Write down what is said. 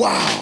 Wow.